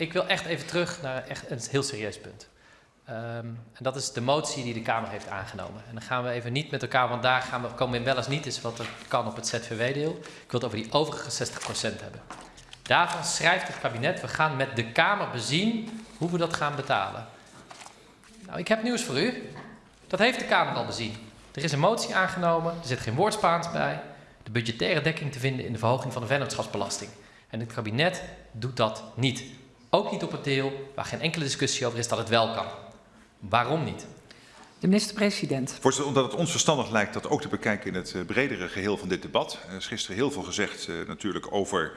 ik wil echt even terug naar echt een heel serieus punt. Um, en dat is de motie die de Kamer heeft aangenomen. En dan gaan we even niet met elkaar, want daar gaan we, komen we wel eens niet eens wat er kan op het ZVW-deel. Ik wil het over die overige 60% hebben. Daarvan schrijft het kabinet, we gaan met de Kamer bezien hoe we dat gaan betalen. Nou, ik heb nieuws voor u. Dat heeft de Kamer al bezien. Er is een motie aangenomen, er zit geen woord Spaans bij. De budgettaire dekking te vinden in de verhoging van de vennootschapsbelasting. En het kabinet doet dat niet. Ook niet op het deel waar geen enkele discussie over is dat het wel kan. Waarom niet? De minister-president. Voorzitter, omdat het ons verstandig lijkt dat ook te bekijken in het eh, bredere geheel van dit debat. Er is gisteren heel veel gezegd uh, natuurlijk over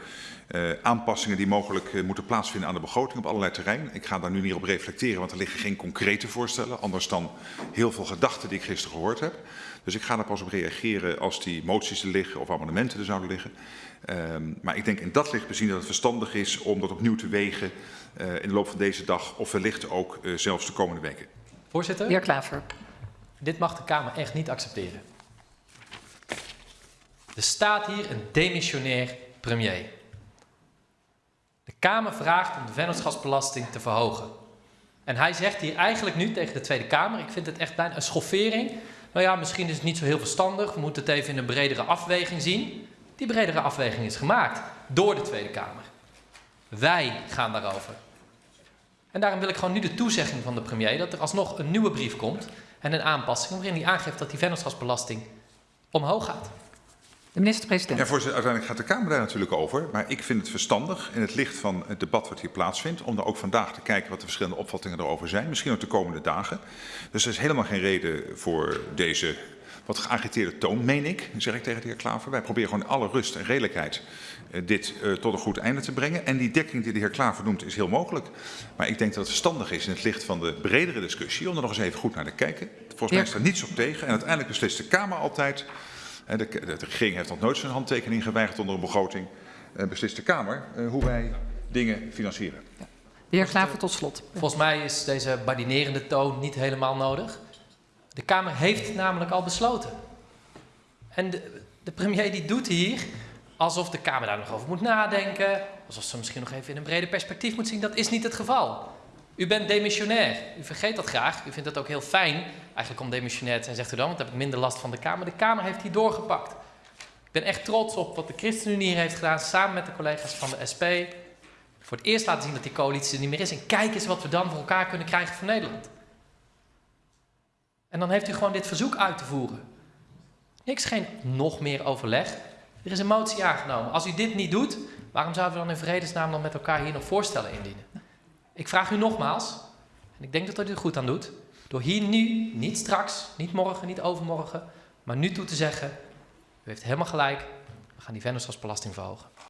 uh, aanpassingen die mogelijk moeten plaatsvinden aan de begroting op allerlei terreinen. Ik ga daar nu niet op reflecteren, want er liggen geen concrete voorstellen. Anders dan heel veel gedachten die ik gisteren gehoord heb. Dus ik ga daar pas op reageren als die moties er liggen of amendementen er zouden liggen. Um, maar ik denk in dat licht bezien dat het verstandig is om dat opnieuw te wegen in de loop van deze dag of wellicht ook zelfs de komende weken. Voorzitter? Heer Klaver. Dit mag de Kamer echt niet accepteren. Er staat hier een demissionair premier. De Kamer vraagt om de vennootschapsbelasting te verhogen. En hij zegt hier eigenlijk nu tegen de Tweede Kamer, ik vind het echt bijna een schoffering. Nou ja, misschien is het niet zo heel verstandig, we moeten het even in een bredere afweging zien. Die bredere afweging is gemaakt door de Tweede Kamer. Wij gaan daarover. En daarom wil ik gewoon nu de toezegging van de premier dat er alsnog een nieuwe brief komt en een aanpassing waarin hij aangeeft dat die vennootschapsbelasting omhoog gaat. De minister-president. Ja, voorzitter, uiteindelijk gaat de Kamer daar natuurlijk over. Maar ik vind het verstandig in het licht van het debat wat hier plaatsvindt... om er ook vandaag te kijken wat de verschillende opvattingen erover zijn. Misschien ook de komende dagen. Dus er is helemaal geen reden voor deze wat geagiteerde toon, meen ik, zeg ik tegen de heer Klaver. Wij proberen gewoon in alle rust en redelijkheid uh, dit uh, tot een goed einde te brengen. En die dekking die de heer Klaver noemt is heel mogelijk. Maar ik denk dat het verstandig is in het licht van de bredere discussie om er nog eens even goed naar te kijken. Volgens mij is er niets op tegen. En uiteindelijk beslist de Kamer altijd. De, de, de regering heeft nog nooit zijn handtekening geweigerd onder een begroting. Uh, beslist de Kamer hoe wij dingen financieren. Ja. De heer Klaver tot slot. Volgens mij is deze badinerende toon niet helemaal nodig. De Kamer heeft namelijk al besloten. En de, de, premier die doet hier alsof de Kamer daar nog over moet nadenken. Alsof ze misschien nog even in een breder perspectief moet zien. Dat is niet het geval. U bent demissionair. U vergeet dat graag. U vindt het ook heel fijn eigenlijk om demissionair te zijn. Zegt u dan, want dan heb ik minder last van de Kamer. De Kamer heeft hier doorgepakt. Ik ben echt trots op wat de ChristenUnie hier heeft gedaan. Samen met de collega's van de SP. Voor het eerst laten zien dat die coalitie er niet meer is. En kijk eens wat we dan voor elkaar kunnen krijgen voor Nederland. En dan heeft u gewoon dit verzoek uit te voeren. Niks, geen nog meer overleg. Er is een motie aangenomen. Als u dit niet doet, waarom zouden we dan in vredesnaam dan met elkaar hier nog voorstellen indienen? Ik vraag u nogmaals, en ik denk dat u er goed aan doet, door hier nu, niet straks, niet morgen, niet overmorgen, maar nu toe te zeggen, u heeft helemaal gelijk, we gaan die vennootschapsbelasting verhogen.